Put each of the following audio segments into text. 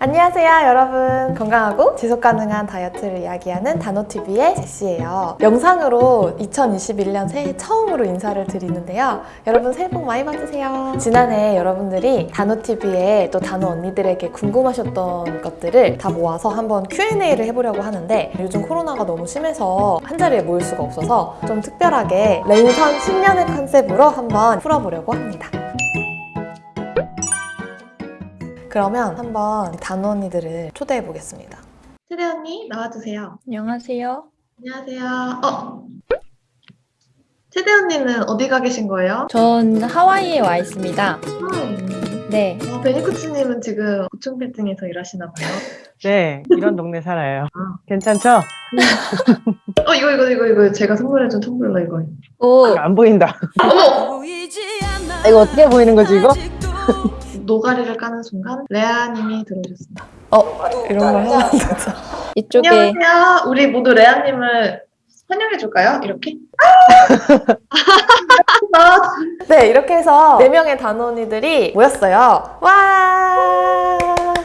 안녕하세요 여러분. 건강하고 지속가능한 다이어트를 이야기하는 단호TV의 제시예요. 영상으로 2021년 새해 처음으로 인사를 드리는데요. 여러분 새해 복 많이 받으세요. 지난해 여러분들이 단호TV에 또 단호 언니들에게 궁금하셨던 것들을 다 모아서 한번 Q&A를 해보려고 하는데 요즘 코로나가 너무 심해서 한자리에 모일 수가 없어서 좀 특별하게 랜선 10년의 컨셉으로 한번 풀어보려고 합니다 그러면 한번 단호 언니들을 초대해 보겠습니다. 세대 언니 나와주세요. 안녕하세요. 안녕하세요. 어? 세대 언니는 어디 가 계신 거예요? 전 하와이에 와 있습니다. 음. 네. 어, 베니쿠치님은 지금 고층 빌딩에서 일하시나 봐요. 네, 이런 동네 살아요. 아. 괜찮죠? 어 이거 이거 이거 이거 제가 선물해준 텀블러 이거. 오, 안 보인다. 어머 이거 어떻게 보이는 거지, 이거? 노가리를 까는 순간 레아님이 들어오셨습니다. 어, 이런 걸 진짜. 이쪽에 안녕하세요. 우리 모두 레아님을 환영해 줄까요? 이렇게? 네, 이렇게 해서 네 명의 단호니들이 모였어요. 와!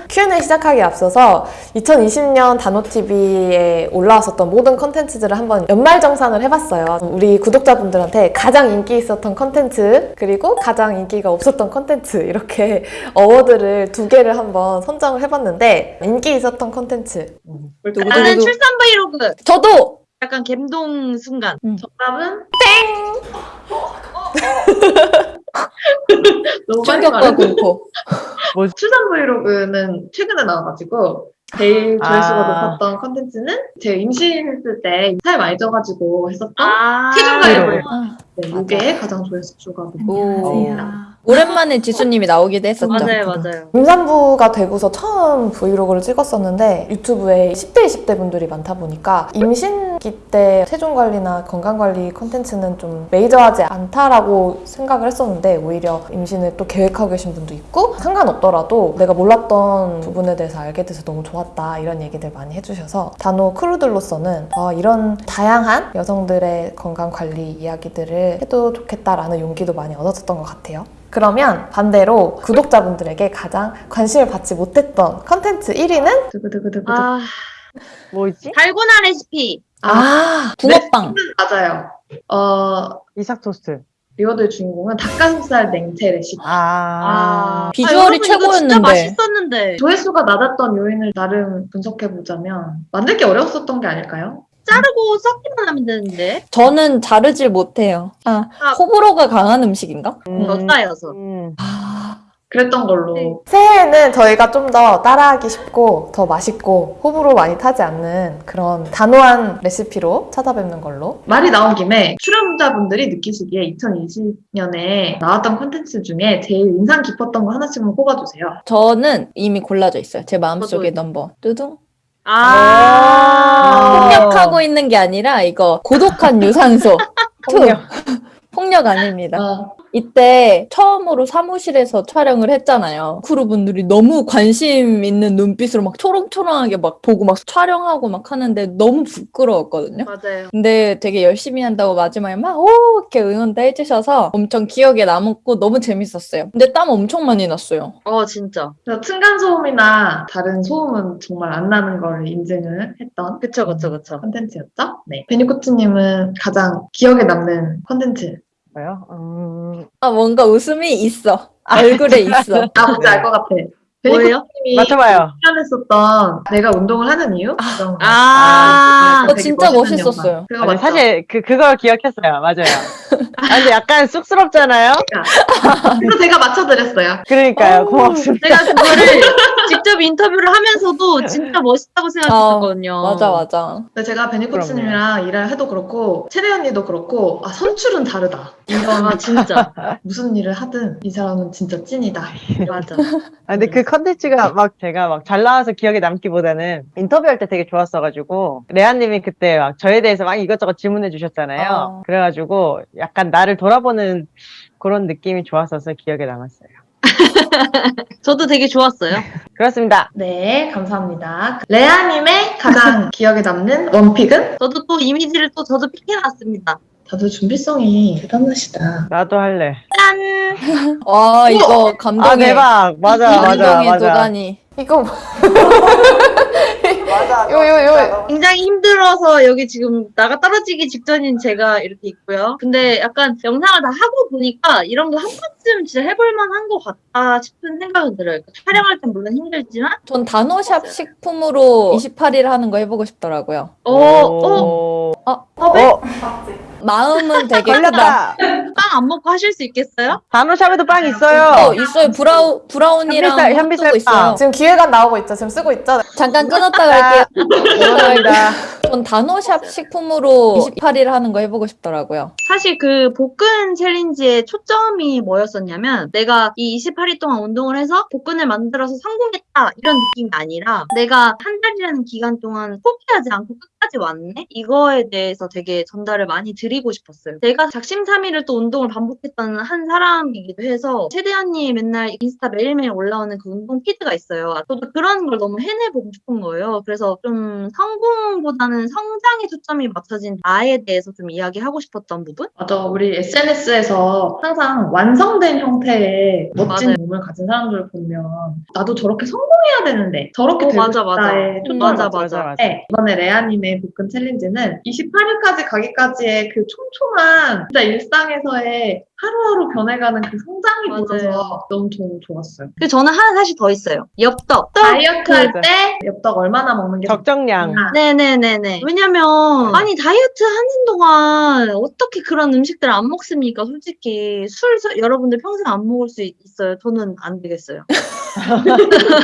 Q&A 시작하기 앞서서 2020년 단호TV에 올라왔었던 모든 컨텐츠들을 한번 연말정산을 해봤어요. 우리 구독자분들한테 가장 인기 있었던 컨텐츠, 그리고 가장 인기가 없었던 컨텐츠, 이렇게 award를 두 개를 한번 선정을 해봤는데, 인기 있었던 컨텐츠. 누구 나는 출산 브이로그 저도 약간 갬동 순간. 정답은? 너무 빨리 충격과. 공포. 출산 브이로그는 최근에 나와가지고 제일 조회수가 아. 높았던 컨텐츠는 제가 임신했을 때 살 많이 쪄가지고 했었던 아. 체중 브이로그. 가입을 아, 네, 이게 가장 조회수가 높은 오. 니다 오랜만에 지수님이 나오기도 했었죠. 맞아요 맞아요 임산부가 되고서 처음 브이로그를 찍었었는데 유튜브에 10대, 20대 분들이 많다 보니까 임신기 때 체중 관리나 건강 관리 콘텐츠는 좀 메이저하지 않다라고 생각을 했었는데 오히려 임신을 또 계획하고 계신 분도 있고 상관없더라도 내가 몰랐던 부분에 대해서 알게 돼서 너무 좋았다 이런 얘기들 많이 해주셔서 단호 크루들로서는 아, 이런 다양한 여성들의 건강 관리 이야기들을 해도 좋겠다라는 용기도 많이 얻었었던 것 같아요. 그러면 반대로 구독자분들에게 가장 관심을 받지 못했던 컨텐츠 1위는 두구두구두구 아 뭐 있지? 달고나 레시피 아, 붕어빵. 맞아요. 어 이삭 토스트. award의 주인공은 닭가슴살 냉채 레시피. 아. 비주얼이 여러분, 이거 진짜 최고였는데. 맛있었는데 조회수가 낮았던 요인을 나름 분석해 보자면 만들기 어려웠었던 게 아닐까요? 자르고 섞기만 하면 되는데 저는 자르질 못해요. 아, 아. 호불호가 강한 음식인가? 음. 덧싸여서 음. 아, 그랬던 걸로. 네. 새해에는 저희가 좀 더 따라하기 쉽고 더 맛있고 호불호 많이 타지 않는 그런 단호한 레시피로 찾아뵙는 걸로. 말이 나온 김에 출연자분들이 느끼시기에 2020년에 나왔던 콘텐츠 중에 제일 인상 깊었던 거 하나씩만 꼽아주세요. 저는 이미 골라져 있어요. 제 마음속에. 넘버. 뚜둥. 아 폭력하고 있는 게 아니라 이거 고독한 유산소. 폭력. 폭력 아닙니다. 어, 이때 처음으로 사무실에서 촬영을 했잖아요. 크루분들이 너무 관심 있는 눈빛으로 막 초롱초롱하게 막 보고 막 촬영하고 막 하는데 너무 부끄러웠거든요. 맞아요 근데 되게 열심히 한다고 마지막에 막 오 이렇게 응원도 해주셔서 엄청 기억에 남았고 너무 재밌었어요. 근데 땀 엄청 많이 났어요. 어 진짜 그래서 층간소음이나 다른 소음은 정말 안 나는 걸 인증을 했던 그쵸 그쵸 그쵸 컨텐츠였죠. 네. 베니코츠님은 가장 기억에 남는 컨텐츠. 뭐요? 음. 아 뭔가 웃음이 있어. 얼굴에 있어. 아, 뭔지 알 것 같아. 뭐예요? 베니코츠님이 맞춰봐요. 출연했었던 내가 운동을 하는 이유? 그런 거. 아, 그거 되게 진짜 멋있었어요. 그거 아니, 맞죠? 사실 그, 그걸 기억했어요. 맞아요. 아, 근데 약간 쑥스럽잖아요? 그래서 제가 맞춰드렸어요. 그러니까요. 오. 고맙습니다. 제가 그거를 직접 인터뷰를 하면서도 진짜 멋있다고 생각했거든요 맞아 맞아. 근데 제가 베니코츠님이랑 일을 해도 그렇고 채대 언니도 그렇고 아 선출은 다르다. 아 진짜 무슨 일을 하든 이 사람은 진짜 찐이다. 맞아 아, 근데 그 컨텐츠가 막 제가 막 잘 나와서 기억에 남기보다는 인터뷰할 때 되게 좋았어가지고 레아님이 그때 막 저에 대해서 막 이것저것 질문해 주셨잖아요. 어. 그래가지고 약간 나를 돌아보는 그런 느낌이 좋았어서 기억에 남았어요. 저도 되게 좋았어요 그렇습니다. 네, 감사합니다. 레아님의 가장 기억에 남는 원픽은? 저도 또 이미지를 또 저도 픽해놨습니다 다들 준비성이 대단하시다. 나도 할래. 짠 와 이거 감동의 아 대박. 맞아 맞아 맞아. 도가니. 이거 맞아. 요, 요, 요. 굉장히 힘들어서 여기 지금 나가 떨어지기 직전인 제가 이렇게 있고요. 근데 약간 영상을 다 하고 보니까 이런 거 한 번쯤 진짜 해볼 만한 것 같다 싶은 생각은 들어요. 그러니까 촬영할 땐 물론 힘들지만, 전 단호샵 식품으로 28일 하는 거 해보고 싶더라고요. 어, 어, 오. 어, 어, 마음은 되게. 걸렸다. 빵 안 먹고 하실 수 있겠어요? 단호샵에도 빵 어, 있어요. 있어요. 브라우, 브라우니랑 핫도그 있어요. 빵. 지금 기획안 나오고 있죠. 지금 쓰고 있죠. 잠깐 끊었다 갈게요. 죄송합니다. 전 단호샵 식품으로 28일 하는 거 해보고 싶더라고요. 사실 그 복근 challenge의 초점이 뭐였었냐면 내가 이 28일 동안 운동을 해서 복근을 만들어서 성공했다 이런 느낌이 아니라 내가 한 달이라는 기간 동안 포기하지 않고 끝까지 왔네? 이거에 대해서 되게 전달을 많이 드리고 싶었어요. 내가 작심삼일을 또 운동을 반복했던 한 사람이기도 해서 최대한님 맨날 인스타 매일매일 올라오는 그 운동 피드가 있어요. 저도 그런 걸 너무 해내보고 싶은 거예요. 그래서 좀 성공보다는 성장에 초점이 맞춰진 나에 대해서 좀 이야기하고 싶었던 부분? 맞아. 우리 SNS에서 항상 완성된 형태의 멋진 맞아요. 몸을 가진 사람들을 보면 나도 저렇게 성공해야 되는데 저렇게 어, 되고 맞아, 맞아. 싶다에 음, 초점을 맞아, 맞춰서 맞아. 네, 이번에 레아님의 복근 챌린지는 28일까지 가기까지의 그 촘촘한 진짜 일상에서의 하루하루 변해가는 그 성장이 맞아요. 보여서 너무 좀 좋았어요. 그 저는 하나 사실 더 있어요. 엽떡. 다이어트 할 맞아. 때 엽떡 얼마나 먹는 게 적정량. 좋나. 네네네네. 왜냐면, 아니, 다이어트 하는 동안 어떻게 그런 음식들 안 먹습니까? 솔직히. 술, 서- 여러분들 평생 안 먹을 수 있- 있어요. 저는 안 되겠어요.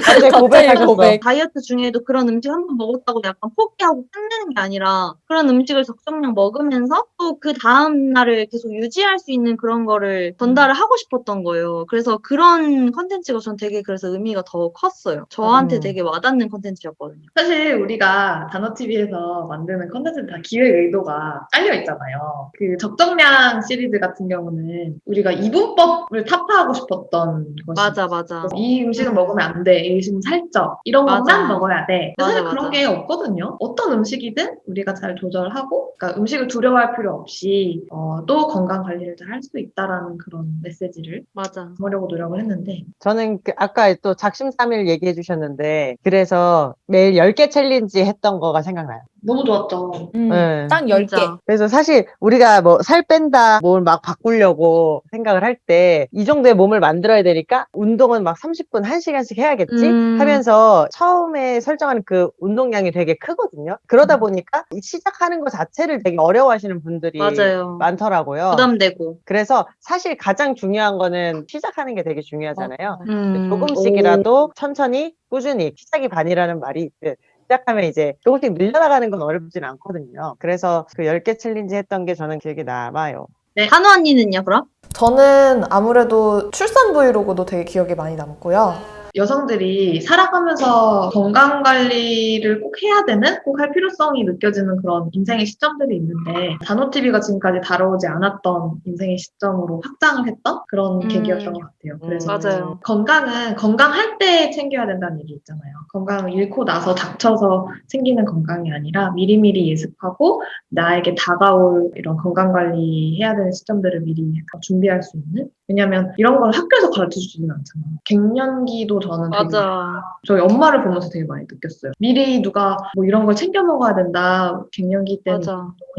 갑자기 고백하셨어. 고백. 다이어트 중에도 그런 음식 한 번 먹었다고 약간 포기하고 끝내는 게 아니라 그런 음식을 적정량 먹으면서 또 그 다음 날을 계속 유지할 수 있는 그런 거를 전달을 하고 싶었던 거예요. 그래서 그런 컨텐츠가 전 되게 그래서 의미가 더 컸어요. 저한테 음. 되게 와닿는 컨텐츠였거든요. 사실 우리가 다노TV에서 만드는 컨텐츠는 다 기획 의도가 깔려 있잖아요. 그 적정량 시리즈 같은 경우는 우리가 이분법을 타파하고 싶었던 것이 맞아, 맞아. 이 음식 은 먹으면 안 돼. 이 음식은 살쪄. 이런 맞아. 것만 먹어야 돼. 근데 사실 맞아, 그런 맞아. 게 없거든요. 어떤 음식이든 우리가 잘 조절하고, 그러니까 음식을 두려워할 필요 없이 어, 또 건강 관리를 잘 할 수 있다라는 그런 메시지를 맞아. 담으려고 노력을 했는데 저는 그 아까 또 작심삼일 얘기해 주셨는데 그래서 매일 10개 challenge 했던 거가 생각나요. 너무 좋았죠. 음, 네. 딱 10개. 진짜. 그래서 사실 우리가 뭐 살 뺀다, 뭘 막 바꾸려고 생각을 할 때 이 정도의 몸을 만들어야 되니까 운동은 막 30분, 1시간씩 해야겠지 음. 하면서 처음에 설정하는 그 운동량이 되게 크거든요. 그러다 보니까 이 시작하는 것 자체를 되게 어려워하시는 분들이 맞아요. 많더라고요. 부담되고. 그래서 사실 가장 중요한 거는 시작하는 게 되게 중요하잖아요. 음. 조금씩이라도 천천히 꾸준히 시작이 반이라는 말이 있듯 시작하면 이제 조금씩 늘려나가는 건 어렵진 않거든요. 그래서 그 10개 챌린지 했던 게 저는 기억에 남아요. 한우 언니는요, 그럼? 저는 아무래도 출산 브이로그도 되게 기억에 많이 남고요. 여성들이 살아가면서 건강 관리를 꼭 해야 되는, 꼭 할 필요성이 느껴지는 그런 인생의 시점들이 있는데, 단호TV가 지금까지 다뤄오지 않았던 인생의 시점으로 확장을 했던 그런 음. 계기였던 것 같아요. 그래서 맞아요. 건강은 건강할 때 챙겨야 된다는 얘기 있잖아요. 건강을 잃고 나서 닥쳐서 생기는 건강이 아니라 미리미리 예습하고 나에게 다가올 이런 건강 관리 해야 되는 시점들을 미리 준비할 수 있는? 왜냐면 이런 걸 학교에서 가르쳐 주지는 않잖아. 갱년기도 저는 되게 맞아. 저희 엄마를 보면서 되게 많이 느꼈어요. 미리 누가 뭐 이런 걸 챙겨 먹어야 된다. 갱년기 때는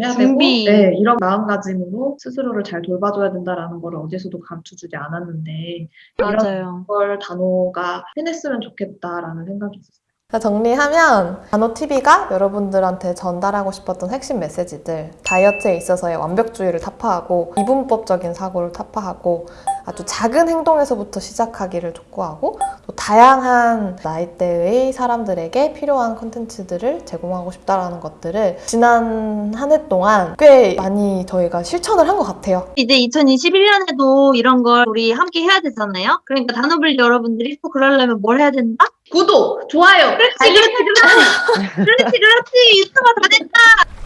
해야 준비. 되고 네, 이런 마음가짐으로 스스로를 잘 돌봐줘야 된다라는 걸 어디서도 가르쳐 주지 않았는데 이런 맞아요. 걸 단호가 해냈으면 좋겠다라는 생각이 있었어요. 정리하면 단호TV가 여러분들한테 전달하고 싶었던 핵심 메시지들 다이어트에 있어서의 완벽주의를 타파하고 이분법적인 사고를 타파하고 아주 작은 행동에서부터 시작하기를 촉구하고 또 다양한 나이대의 사람들에게 필요한 콘텐츠들을 제공하고 싶다라는 것들을 지난 한 해 동안 꽤 많이 저희가 실천을 한 것 같아요. 이제 2021년에도 이런 걸 우리 함께 해야 되잖아요. 그러니까 단어블리 여러분들이 또 그러려면 뭘 해야 된다? 구독, 좋아요, 그렇지, 그렇지, 그렇지. 그렇지, 그렇지. 유튜버 다 됐다.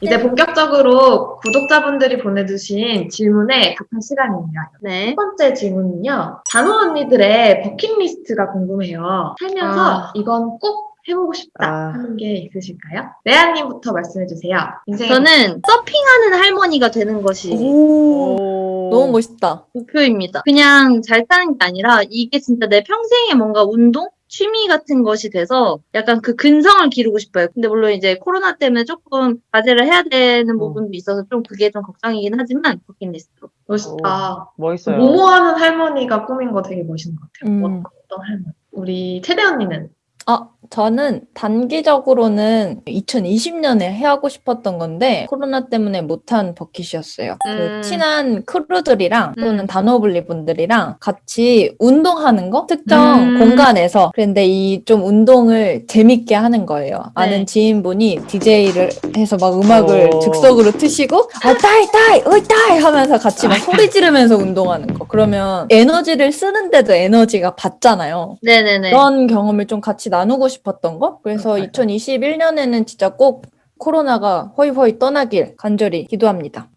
이제 본격적으로 구독자분들이 보내주신 질문에 답할 시간입니다. 네. 첫 번째 질문은요. 단호 언니들의 버킷리스트가 궁금해요. 살면서 아. 이건 꼭 해보고 싶다 아. 하는 게 있으실까요? 레아님부터 말씀해주세요. 저는 서핑하는 할머니가 되는 것이 오, 너무 멋있다. 목표입니다. 그냥 잘 사는 게 아니라 이게 진짜 내 평생에 뭔가 운동? 취미 같은 것이 돼서 약간 그 근성을 기르고 싶어요. 근데 물론 이제 코로나 때문에 조금 과제를 해야 되는 부분도 있어서 좀 그게 좀 걱정이긴 하지만 버킷리스트로. 멋있다. 멋있어요. 모모하는 할머니가 꾸민 거 되게 멋있는 것 같아요. 음. 어떤 할머니? 우리 채대 언니는 아, 저는 단기적으로는 2020년에 해하고 싶었던 건데 코로나 때문에 못한 버킷이었어요. 음. 그 친한 크루들이랑 또는 음. 단호블리 분들이랑 같이 운동하는 거 특정 음. 공간에서 그런데 이 좀 운동을 재밌게 하는 거예요. 아는 네. 지인분이 DJ를 해서 막 음악을 오. 즉석으로 트시고 아 따이 따이 어이 따이 하면서 같이 막 소리 지르면서 운동하는 거. 그러면 에너지를 쓰는데도 에너지가 받잖아요. 네네네. 그런 경험을 좀 같이 나누고 싶었던 거. 그래서 맞아요. 2021년에는 진짜 꼭 코로나가 허이허이 떠나길 간절히 기도합니다.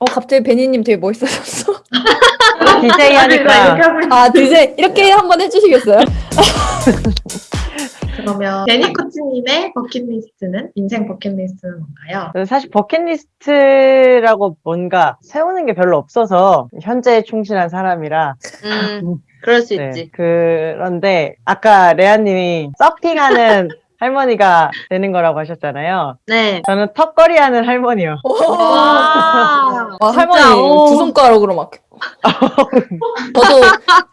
어, 갑자기 베니님 되게 멋있어졌어. DJ 하니까 있- 아, 드세 이렇게 한번 해주시겠어요? 그러면 데니 코치님의 버킷리스트는 인생 버킷리스트는 뭔가요? 사실 버킷리스트라고 뭔가 세우는 게 별로 없어서 현재에 충실한 사람이라 음, 그럴 수 네, 있지. 그런데 아까 레아님이 서핑하는 할머니가 되는 거라고 하셨잖아요. 네. 저는 턱걸이 하는 할머니요. 와. 아, 진짜, 할머니 오. 두 손가락으로 막. 저도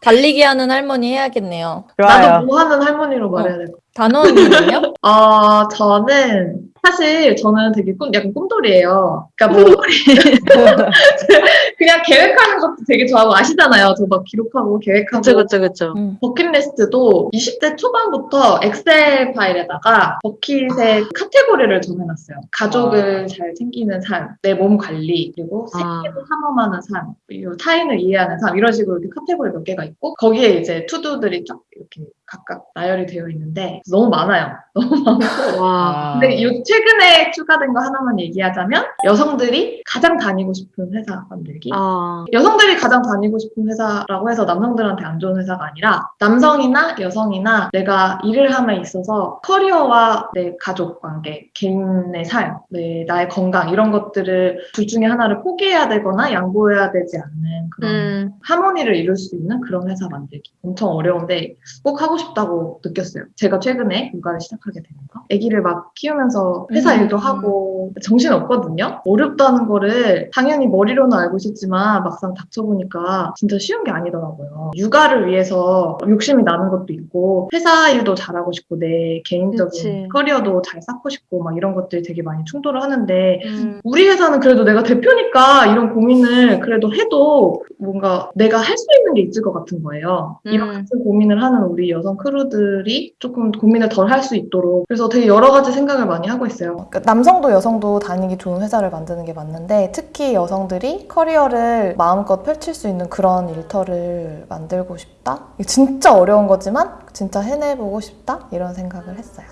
달리기 하는 할머니 해야겠네요. 좋아요. 나도 뭐 하는 할머니로 말해야 될 것 같아요. 단원님은요? 어, 저는 사실 저는 되게 꿈, 약간 꿈돌이에요. 그러니까 뭐 그냥 계획하는 것도 되게 좋아하고 아시잖아요. 저 막 기록하고 계획하고 그쵸, 그쵸, 그쵸. 음. 버킷리스트도 20대 초반부터 엑셀 파일에다가 버킷의 카테고리를 정해놨어요. 가족을 잘 챙기는 삶, 내 몸 관리, 그리고 아. 생계를 탐험하는 삶, 그리고 타 인을 이해하는 삶 이런 식으로 이렇게 카테고리 몇 개가 있고 거기에 이제 to-do들이 쫙 이렇게 각각 나열이 되어 있는데 너무 많아요. 너무 많고 와. 근데 요 최근에 추가된 거 하나만 얘기하자면 여성들이 가장 다니고 싶은 회사 만들기. 아. 여성들이 가장 다니고 싶은 회사라고 해서 남성들한테 안 좋은 회사가 아니라 남성이나 여성이나 내가 일을 함에 있어서 커리어와 내 가족 관계, 개인의 삶, 내, 나의 건강 이런 것들을 둘 중에 하나를 포기해야 되거나 양보해야 되지 않는 그런 음. 하모니를 이룰 수 있는 그런 회사 만들기. 엄청 어려운데 꼭 하고 싶다고 느꼈어요. 제가 최근에 육아를 시작하게 되면서 아기를 막 키우면서 회사 음. 일도 하고 정신 없거든요. 어렵다는 거를 당연히 머리로는 알고 있었지만 막상 닥쳐보니까 진짜 쉬운 게 아니더라고요. 육아를 위해서 욕심이 나는 것도 있고 회사 일도 잘하고 싶고 내 개인적인 그치. 커리어도 잘 쌓고 싶고 막 이런 것들이 되게 많이 충돌을 하는데 음. 우리 회사는 그래도 내가 대표니까 이런 고민을 그래도 해도 뭔가 내가 할 수 있는 게 있을 것 같은 거예요. 이런 음. 같은 고민을 하는 우리 여성 crew들이 조금 고민을 덜 할 수 있도록 그래서 되게 여러 가지 생각을 많이 하고 있어요. 그러니까 남성도 여성도 다니기 좋은 회사를 만드는 게 맞는데 특히 여성들이 커리어를 마음껏 펼칠 수 있는 그런 일터를 만들고 싶다? 진짜 어려운 거지만 진짜 해내보고 싶다? 이런 생각을 했어요.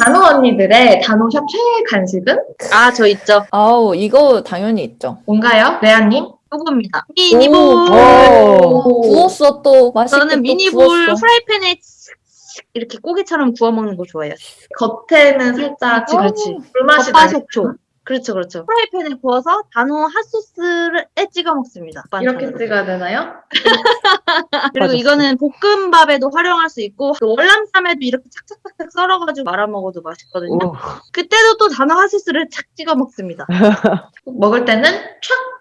단호 언니들의 단호샵 최애 간식은 아, 저 있죠. 아우, 이거 당연히 있죠. 뭔가요? 레아님? 요겁니다. 미니볼. 오. 구웠어, 또. 맛있게 저는 또 미니볼 구웠어. 프라이팬에 이렇게 고기처럼 구워 먹는 거 좋아해요. 겉에는 살짝 그렇지, 그렇지. 불맛이 나 겉바속촉. 그렇죠, 그렇죠. 프라이팬에 구워서 단호 핫소스에 찍어 먹습니다. 이렇게 반찬으로. 찍어야 되나요? 그리고 맞았어. 이거는 볶음밥에도 활용할 수 있고 그 월남쌈에도 이렇게 착착착착 썰어가지고 말아 먹어도 맛있거든요. 오, 그때도 또 단호 핫소스를 착 찍어 먹습니다. 먹을 때는 촥!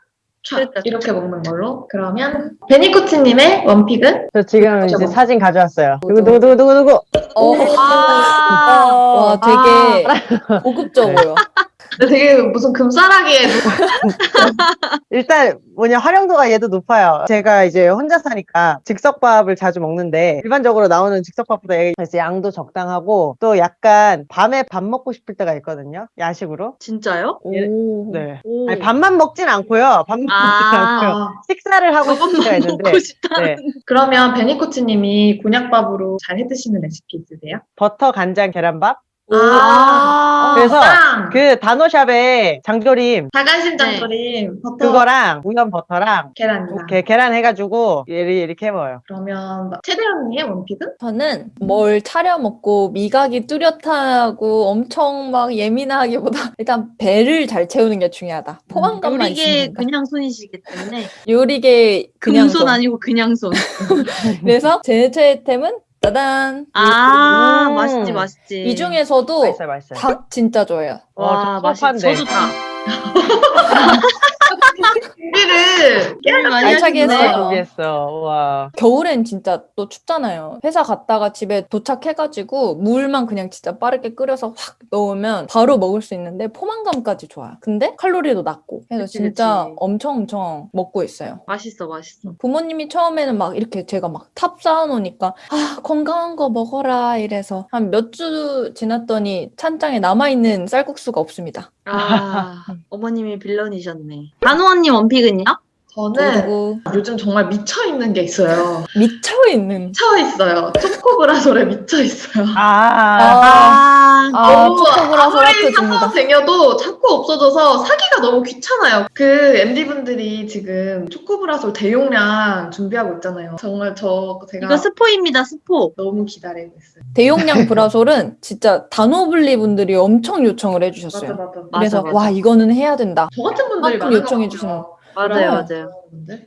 촥! 그러니까 이렇게 먹는 걸로. 그러면 베니코치님의 원픽은? 저 지금 이제. 사진 가져왔어요. 누구 누구 누구 누구 누구. 어. 아, 와, 되게 고급적으로요. 되게 무슨 금싸라기에 일단 뭐냐 활용도가 얘도 높아요. 제가 이제 혼자 사니까 즉석밥을 자주 먹는데 일반적으로 나오는 즉석밥보다 이제 양도 적당하고 또 약간 밤에 밥 먹고 싶을 때가 있거든요. 야식으로. 진짜요? 오. 네. 오. 아니, 밥만 먹진 않고요. 밥 먹진 아. 않고요. 식사를 하고 싶을 때가 있는데 먹고 싶다. 네. 그러면 베니코치님이 곤약밥으로 잘 해드시는 레시피 있으세요? 버터 간장 계란밥 아, 그래서 빵! 그 단호샵에 장조림 다간심 장조림, 버터, 그거랑 우연 버터랑 계란이랑. 이렇게 계란 해가지고 이렇게, 이렇게 해 먹어요. 그러면 막 최대 언니의 원픽은? 저는 뭘 차려 먹고 미각이 뚜렷하고 엄청 막 예민하기보다 일단 배를 잘 채우는 게 중요하다. 포만감만 요리계 된다. 그냥 손이시기 때문에 요리계 그냥 손. 아니고 그냥 손. 그래서 제 최애템은 따단. 아 음. 맛있지 맛있지. 이 중에서도 맛있어요, 맛있어요. 닭 진짜 좋아해요. 와 어, 맛있. 섭섭한데. 저도 다. 깨알 많이 알차게. 했어요. 준비했어. 와. 겨울엔 진짜 또 춥잖아요. 회사 갔다가 집에 도착해가지고 물만 그냥 진짜 빠르게 끓여서 확 넣으면 바로 먹을 수 있는데 포만감까지 좋아요. 근데 칼로리도 낮고. 그래서 그치, 진짜 그치. 엄청 엄청 먹고 있어요. 맛있어 맛있어. 부모님이 처음에는 막 이렇게 제가 막 탑 쌓아놓으니까 아 건강한 거 먹어라 이래서 한 몇 주 지났더니 찬장에 남아있는 쌀국수 가 없습니다. 아 어머님이 빌런이셨네. 단호 언니 원픽은요? 저는 그리고 요즘 정말 미쳐 있는 게 있어요. 미쳐 있는 미쳐 있어요. 초코브라솔에 미쳐 있어요. 아. 아, 아, 아 초코브라솔 아무리. 사서 쟁여도 자꾸 없어져서 사기가 너무 귀찮아요. 그 MD분들이 지금 초코브라솔 대용량 준비하고 있잖아요. 정말 저 제가 이거 스포입니다 스포. 너무 기다리고 있어요. 대용량 브라솔은 진짜 단호블리 분들이 엄청 요청을 맞아 해주셨어요. 맞아. 그래서 맞아. 와 이거는 해야 된다. 저 같은 분들이 많은 요청해 것 주시는. 맞아요 네. 맞아요.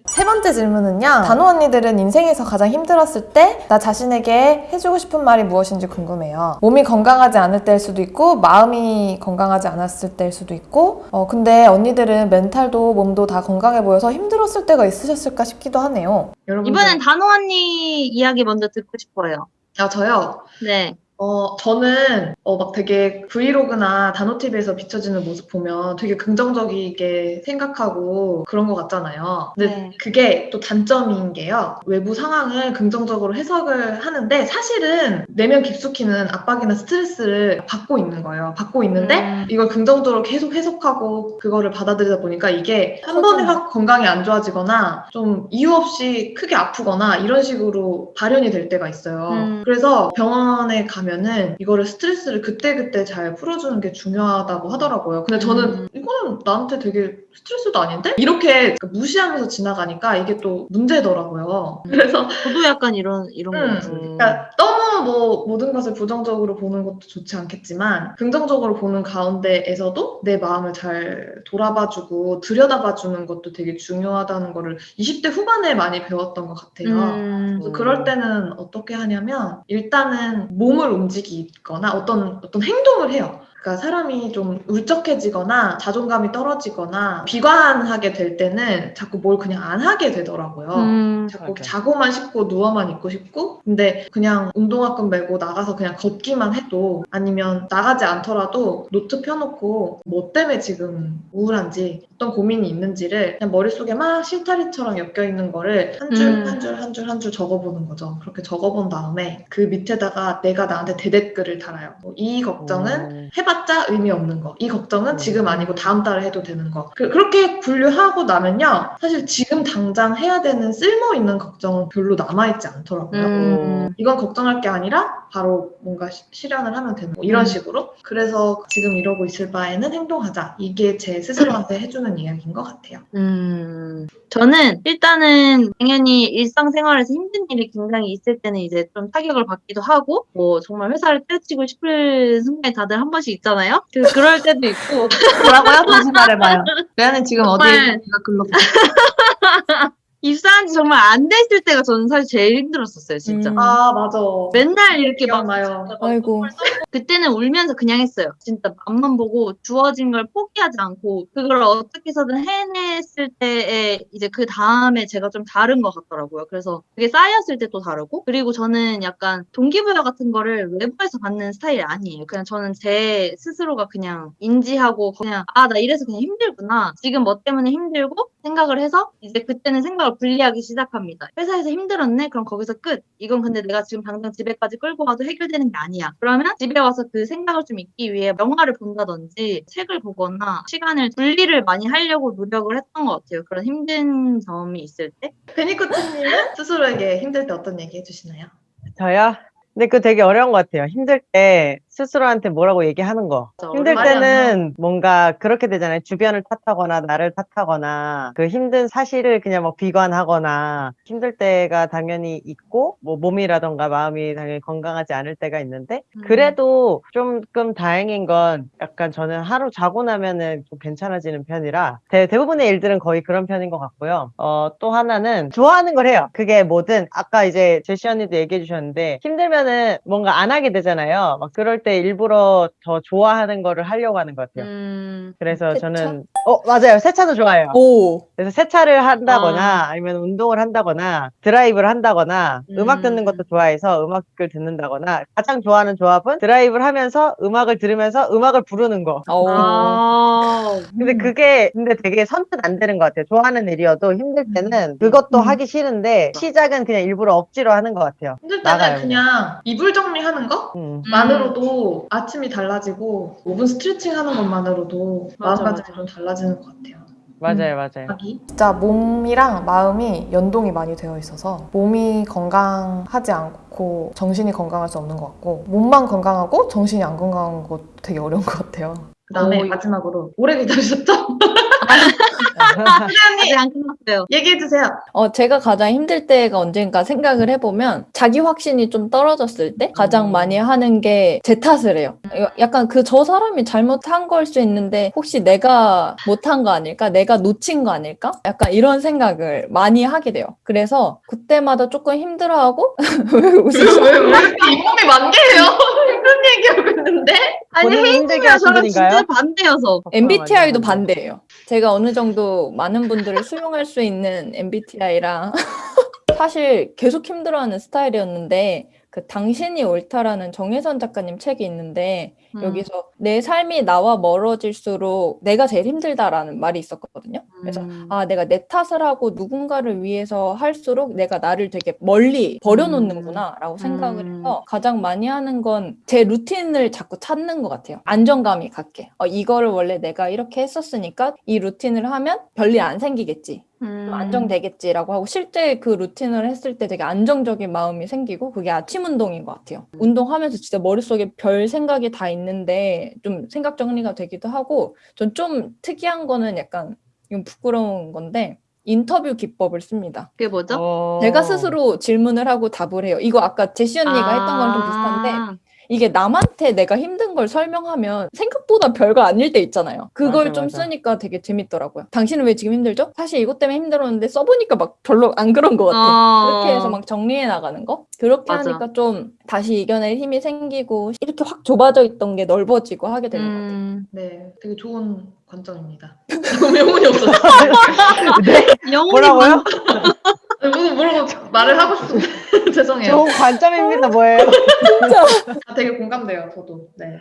세 번째 질문은요. 단호 언니들은 인생에서 가장 힘들었을 때 나 자신에게 해주고 싶은 말이 무엇인지 궁금해요. 몸이 건강하지 않을 때일 수도 있고 마음이 건강하지 않았을 때일 수도 있고 어 근데 언니들은 멘탈도 몸도 다 건강해 보여서 힘들었을 때가 있으셨을까 싶기도 하네요. 여러분 이번엔 단호 언니 이야기 먼저 듣고 싶어요. 아 저요. 네. 어, 저는, 어, 막 되게 브이로그나 단호TV에서 비춰지는 모습 보면 되게 긍정적이게 생각하고 그런 것 같잖아요. 근데 네. 그게 또 단점인 게요. 외부 상황을 긍정적으로 해석을 하는데 사실은 내면 깊숙이는 압박이나 스트레스를 받고 있는 거예요. 받고 있는데 음. 이걸 긍정적으로 계속 해석하고 그거를 받아들이다 보니까 이게 한 번에 확 건강이 안 좋아지거나 좀 이유 없이 크게 아프거나 이런 식으로 발현이 될 때가 있어요. 음. 그래서 병원에 가 면은 이거를 스트레스를 그때그때 잘 풀어주는 게 중요하다고 하더라고요. 근데 저는 음. 이거는 나한테 되게 스트레스도 아닌데? 이렇게 무시하면서 지나가니까 이게 또 문제더라고요. 음. 그래서 저도 약간 이런 이런 거 음, 같은데. 그러니까 너무 뭐 모든 것을 부정적으로 보는 것도 좋지 않겠지만 긍정적으로 보는 가운데에서도 내 마음을 잘 돌아봐주고 들여다봐주는 것도 되게 중요하다는 거를 20대 후반에 많이 배웠던 것 같아요. 음. 그래서 그럴 때는 어떻게 하냐면 일단은 몸을 움직이거나 어떤 어떤 행동을 해요. 그러니까 사람이 좀 울적해지거나 자존감이 떨어지거나 비관하게 될 때는 자꾸 뭘 그냥 안 하게 되더라고요. 음. 자꾸 맞아요. 자고만 싶고 누워만 있고 싶고 근데 그냥 운동화끈 메고 나가서 그냥 걷기만 해도 아니면 나가지 않더라도 노트 펴놓고 뭐 때문에 지금 우울한지 어떤 고민이 있는지를 그냥 머릿속에 막 실타리처럼 엮여있는 거를 한줄 음. 한줄 한 줄 한 줄 적어보는 거죠 그렇게 적어본 다음에 그 밑에다가 내가 나한테 대댓글을 달아요 뭐 이 걱정은 음. 해봤자 의미 없는 거. 이 걱정은 음. 지금 아니고 다음 달에 해도 되는 거. 그, 그렇게 분류하고 나면요. 사실 지금 당장 해야 되는 쓸모 있는 걱정은 별로 남아있지 않더라고요. 음. 이건 걱정할 게 아니라 바로 뭔가 시- 실현을 하면 되는 거. 이런 음. 식으로. 그래서 지금 이러고 있을 바에는 행동하자. 이게 제 스스로한테 해주는 이야기인 것 같아요. 음, 저는 일단은 당연히 일상생활에서 힘든 일이 굉장히 있을 때는 이제 좀 타격을 받기도 하고, 뭐 정말 회사를 때려치고 싶을 순간이 다들 한 번씩 있잖아요? 그, 그럴 때도 있고, 뭐라고요? 다시 말해봐요. 레아는 지금 어디에 어디에 글로 입사한 지 정말 안 됐을 때가 저는 사실 제일 힘들었었어요, 진짜. 음. 아, 맞아. 맨날 이렇게 막 기억나요. 아이고. 그때는 울면서 그냥 했어요. 진짜 앞만 보고 주어진 걸 포기하지 않고 그걸 어떻게 해서든 해냈을 때에 이제 그 다음에 제가 좀 다른 것 같더라고요. 그래서 그게 쌓였을 때 또 다르고 그리고 저는 약간 동기부여 같은 거를 외부에서 받는 스타일이 아니에요. 그냥 저는 제 스스로가 그냥 인지하고 그냥 아 나 이래서 그냥 힘들구나. 지금 뭐 때문에 힘들고 생각을 해서 이제 그때는 생각을 분리하기 시작합니다. 회사에서 힘들었네? 그럼 거기서 끝. 이건 근데 내가 지금 당장 집에까지 끌고 가도 해결되는 게 아니야. 그러면 집에 와서 그 생각을 좀 잊기 위해 영화를 본다든지 책을 보거나 시간을 분리를 많이 하려고 노력을 했던 것 같아요. 그런 힘든 점이 있을 때. 베니코트님은 스스로에게 힘들 때 어떤 얘기 해주시나요? 저요? 근데 그거 되게 어려운 것 같아요. 힘들 때 스스로한테 뭐라고 얘기하는 거. 힘들 때는 뭔가 그렇게 되잖아요. 주변을 탓하거나 나를 탓하거나 그 힘든 사실을 그냥 뭐 비관하거나 힘들 때가 당연히 있고 뭐 몸이라던가 마음이 당연히 건강하지 않을 때가 있는데 음. 그래도 조금 다행인 건 약간 저는 하루 자고 나면은 좀 괜찮아지는 편이라 대, 대부분의 일들은 거의 그런 편인 것 같고요. 어, 또 하나는 좋아하는 걸 해요. 그게 뭐든 아까 이제 제시 언니도 얘기해 주셨는데 힘들면은 뭔가 안 하게 되잖아요. 막 그럴 때 일부러 더 좋아하는 거를 하려고 하는 것 같아요. 음, 그래서 세차? 저는 어 맞아요 세차도 좋아해요. 오. 그래서 세차를 한다거나 아. 니면 운동을 한다거나 드라이브를 한다거나 음. 음. 악 듣는 것도 좋아해서 음악을 듣는다거나 가장 좋아하는 조합은 드라이브를 하면서 음악을 들으면서 음악을 부르는 거. 오. 아, 근데 음. 그게 근데 되게 선뜻 안 되는 것 같아요. 좋아하는 일이어도 힘들 때는 그것도 음. 하기 싫은데 시작은 그냥 일부러 억지로 하는 것 같아요. 힘들 때는 나가요, 그냥 이불 정리하는 음. 것만으로도 아침이 달라지고 5분 스트레칭 하는 것만으로도 맞아, 마음가짐이 좀 달라지는 것 같아요. 맞아요, 맞아요. 하기. 진짜 몸이랑 마음이 연동이 많이 되어 있어서 몸이 건강하지 않고 정신이 건강할 수 없는 것 같고 몸만 건강하고 정신이 안 건강한 것도 되게 어려운 것 같아요. 그 다음에 오. 마지막으로 오래 기다리셨죠? 아직 안 끝났어요. 얘기해 주세요. 어, 제가 가장 힘들 때가 언젠가 생각을 해보면 자기 확신이 좀 떨어졌을 때 가장 음. 많이 하는 게 제 탓을 해요. 이거 약간 그 저 사람이 잘못한 걸 수 있는데 혹시 내가 못한 거 아닐까? 내가 놓친 거 아닐까? 약간 이런 생각을 많이 하게 돼요. 그래서 그때마다 조금 힘들어하고 왜 웃으세요? 왜, 왜 이렇게 잇몸이 만개해요? 힘든 얘기하고 있는데? 아니, 하신 저랑? 진짜 반대여서. MBTI도 반대예요. 제가 어느 정도 많은 분들을 수용할 수 있는 MBTI랑 사실 계속 힘들어하는 스타일이었는데 그 당신이 옳다라는 정혜선 작가님 책이 있는데 음. 여기서 내 삶이 나와 멀어질수록 내가 제일 힘들다라는 말이 있었거든요. 그래서 음. 아, 내가 내 탓을 하고 누군가를 위해서 할수록 내가 나를 되게 멀리 버려놓는구나 라고 생각을 음. 해서 가장 많이 하는 건 제 루틴을 자꾸 찾는 것 같아요. 안정감이 갖게. 어, 이거를 원래 내가 이렇게 했었으니까 이 루틴을 하면 별일 안 생기겠지. 음. 좀 안정되겠지라고 하고 실제 그 루틴을 했을 때 되게 안정적인 마음이 생기고 그게 아침 운동인 것 같아요. 운동하면서 진짜 머릿속에 별 생각이 다 있는 데 좀 생각 정리가 되기도 하고 전 좀 특이한 거는 약간 이건 부끄러운 건데 인터뷰 기법을 씁니다. 그게 뭐죠? 어. 제가 스스로 질문을 하고 답을 해요. 이거 아까 제시 언니가 했던 거랑 좀 비슷한데 아. 이게 남한테 내가 힘든 걸 설명하면 생각보다 별거 아닐 때 있잖아요. 그걸 맞아, 좀 맞아. 쓰니까 되게 재밌더라고요. 당신은 왜 지금 힘들죠? 사실 이것 때문에 힘들었는데 써보니까 막 별로 안 그런 것 같아. 어. 그렇게 해서 막 정리해 나가는 거? 그렇게 맞아. 하니까 좀 다시 이겨낼 힘이 생기고 이렇게 확 좁아져 있던 게 넓어지고 하게 되는 것 같아요. 음. 네, 되게 좋은 관점입니다. 너무 영혼이 없었어. 영혼이 뭐라고요? 뭐, 뭐라고 말을 하고 싶은데 죄송해요. 좋은 관점입니다, 뭐예요? 아, 되게 공감돼요, 저도. 네.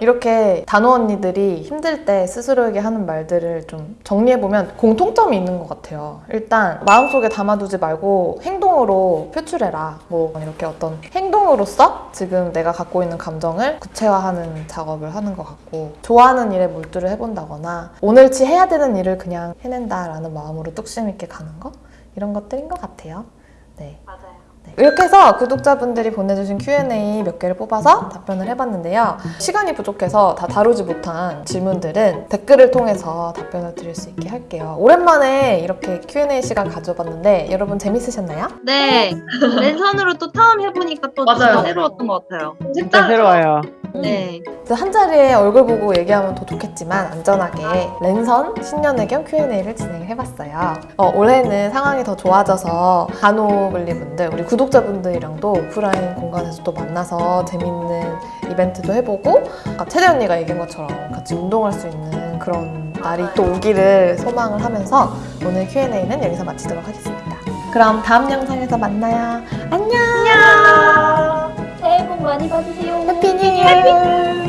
이렇게 단호 언니들이 힘들 때 스스로에게 하는 말들을 좀 정리해보면 공통점이 있는 것 같아요. 일단 마음속에 담아두지 말고 행동으로 표출해라. 뭐 이렇게 어떤 행동으로서 지금 내가 갖고 있는 감정을 구체화하는 작업을 하는 것 같고 좋아하는 일에 몰두를 해본다거나 오늘치 해야 되는 일을 그냥 해낸다라는 마음으로 뚝심 있게 가는 거 이런 것들인 것 같아요. 네. 맞아요. 네. 이렇게 해서 구독자분들이 보내주신 Q&A 몇 개를 뽑아서 답변을 해봤는데요. 시간이 부족해서 다 다루지 못한 질문들은 댓글을 통해서 답변을 드릴 수 있게 할게요. 오랜만에 이렇게 Q&A 시간 가져봤는데 여러분 재밌으셨나요? 네. 랜선으로 또 처음 해보니까 또 맞아요. 새로웠던 것 같아요. 진짜 새로워요. 네. 그래서 한 자리에 얼굴 보고 얘기하면 더 좋겠지만 안전하게 랜선 신년 의견 Q&A를 진행해봤어요. 어, 올해는 상황이 더 좋아져서 다노블리분들 우리 구독자분들이랑도 오프라인 공간에서 또 만나서 재밌는 이벤트도 해보고 아까 채대 언니가 얘기한 것처럼 같이 운동할 수 있는 그런 날이 또 오기를 소망을 하면서 오늘 Q&A는 여기서 마치도록 하겠습니다. 그럼 다음 영상에서 만나요. 안녕. 복 많이 받으세요. Happy New Year.